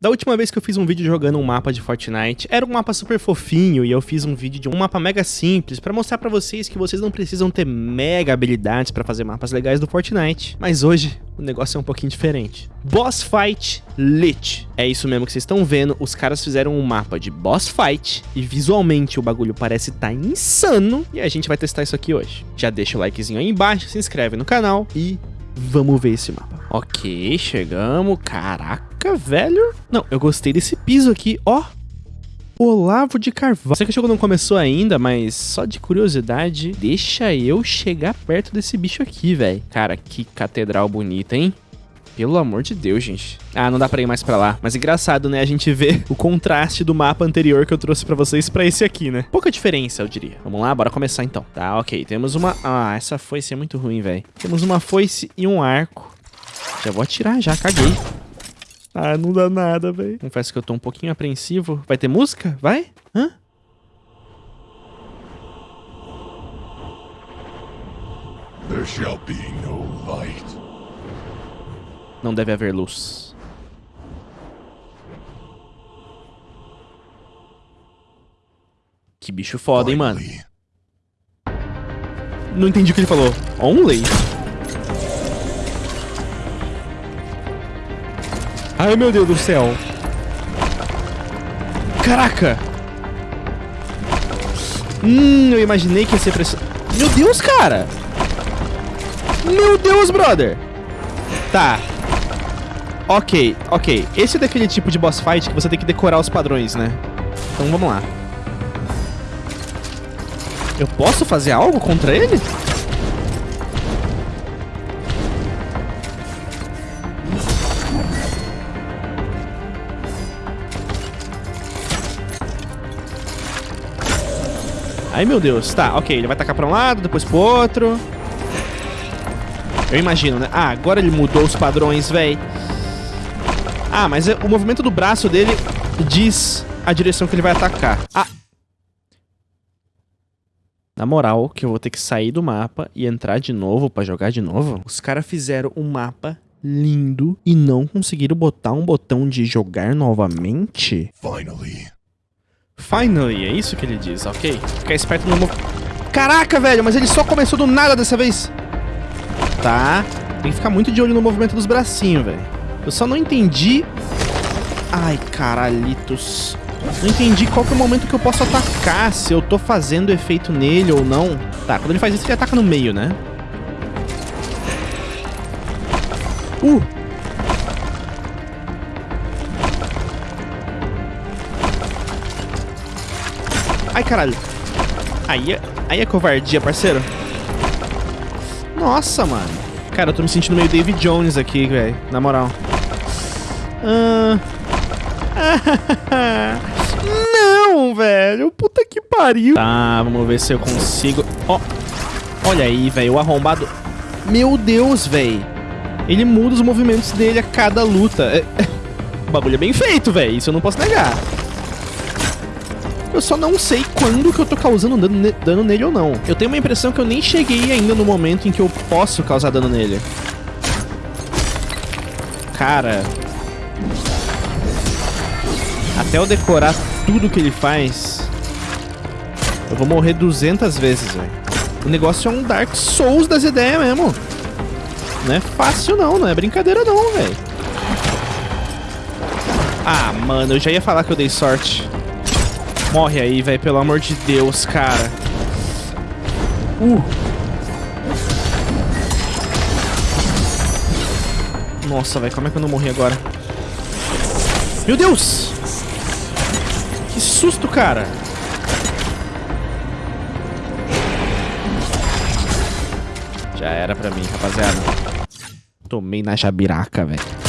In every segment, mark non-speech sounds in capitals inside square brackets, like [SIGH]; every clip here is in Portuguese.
Da última vez que eu fiz um vídeo jogando um mapa de Fortnite, era um mapa super fofinho e eu fiz um vídeo de um mapa mega simples pra mostrar pra vocês que vocês não precisam ter mega habilidades pra fazer mapas legais do Fortnite. Mas hoje, o negócio é um pouquinho diferente. Boss Fight Lit. É isso mesmo que vocês estão vendo, os caras fizeram um mapa de Boss Fight e visualmente o bagulho parece tá insano e a gente vai testar isso aqui hoje. Já deixa o likezinho aí embaixo, se inscreve no canal e vamos ver esse mapa. Ok, chegamos, caraca. Caraca, velho. Não, eu gostei desse piso aqui, ó. Olavo de Carvalho. Sei que o jogo não começou ainda, mas só de curiosidade, deixa eu chegar perto desse bicho aqui, velho. Cara, que catedral bonita, hein? Pelo amor de Deus, gente. Ah, não dá pra ir mais pra lá. Mas engraçado, né? A gente vê o contraste do mapa anterior que eu trouxe pra vocês pra esse aqui, né? Pouca diferença, eu diria. Vamos lá, bora começar então. Tá, ok. Temos uma... Ah, essa foice é muito ruim, velho. Temos uma foice e um arco. Já vou atirar, já. Caguei. Ah, não dá nada, velho. Confesso que eu tô um pouquinho apreensivo. Vai ter música? Vai? Hã? There shall be no light. Não deve haver luz. Que bicho foda, hein, mano? Não entendi o que ele falou. Only? Ai, meu Deus do céu. Caraca! Hum, eu imaginei que ia ser pressão. Meu Deus, cara! Meu Deus, brother! Tá. Ok, ok. Esse é daquele tipo de boss fight que você tem que decorar os padrões, né? Então vamos lá. Eu posso fazer algo contra ele? Ai, meu Deus. Tá, ok. Ele vai tacar pra um lado, depois pro outro. Eu imagino, né? Ah, agora ele mudou os padrões, véi. Ah, mas é, o movimento do braço dele diz a direção que ele vai atacar. Ah. Na moral, que eu vou ter que sair do mapa e entrar de novo pra jogar de novo. Os caras fizeram um mapa lindo e não conseguiram botar um botão de jogar novamente? Finally. Finally, é isso que ele diz, ok? Ficar esperto no... Caraca, velho, mas ele só começou do nada dessa vez. Tá. Tem que ficar muito de olho no movimento dos bracinhos, velho. Eu só não entendi... Ai, caralhitos. Não entendi qual que é o momento que eu posso atacar, se eu tô fazendo efeito nele ou não. Tá, quando ele faz isso, ele ataca no meio, né? Uh! Caralho. Aí é, aí é covardia, parceiro. Nossa, mano. Cara, eu tô me sentindo meio David Jones aqui, velho. Na moral. Ah... [LAUGHS] Não, velho. Puta que pariu. Tá, vamos ver se eu consigo... Ó, oh, olha aí, velho. O arrombado... Meu Deus, velho. Ele muda os movimentos dele a cada luta. É... O bagulho é bem feito, velho. Isso eu não posso negar. Eu só não sei quando que eu tô causando dano, dano nele ou não. Eu tenho uma impressão que eu nem cheguei ainda no momento em que eu posso causar dano nele. Cara... Até eu decorar tudo que ele faz... Eu vou morrer 200 vezes, velho. O negócio é um Dark Souls das ideias mesmo. Não é fácil não, não é brincadeira não, velho. Ah, mano, eu já ia falar que eu dei sorte. Morre aí, velho, pelo amor de Deus, cara. Uh. Nossa, velho, como é que eu não morri agora? Meu Deus! Que susto, cara! Já era pra mim, rapaziada. Tomei na jabiraca, velho.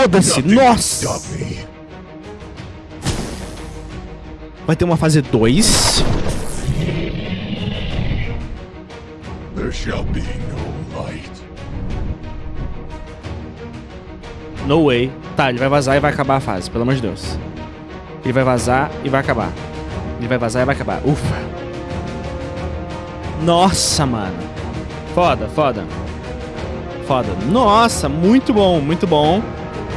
Foda-se, nossa! Vai ter uma fase 2. There shall be no light. No way. Tá, ele vai vazar e vai acabar a fase, pelo amor de Deus. Ele vai vazar e vai acabar. Ele vai vazar e vai acabar. Ufa. Nossa, mano. Foda, foda. Foda. Nossa, muito bom, muito bom.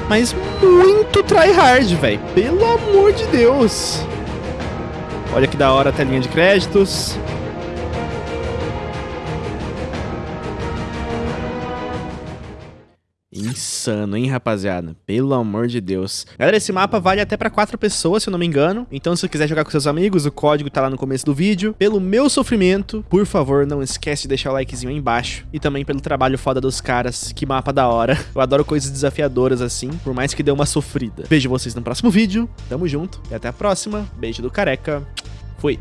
Mas muito tryhard, velho. Pelo amor de Deus. Olha que da hora a telinha de créditos. Insano, hein, rapaziada? Pelo amor de Deus. Galera, esse mapa vale até pra quatro pessoas, se eu não me engano. Então, se você quiser jogar com seus amigos, o código tá lá no começo do vídeo. Pelo meu sofrimento, por favor, não esquece de deixar o likezinho aí embaixo. E também pelo trabalho foda dos caras. Que mapa da hora. [LAUGHS] Eu adoro coisas desafiadoras assim, por mais que dê uma sofrida. Vejo vocês no próximo vídeo. Tamo junto e até a próxima. Beijo do careca. Fui.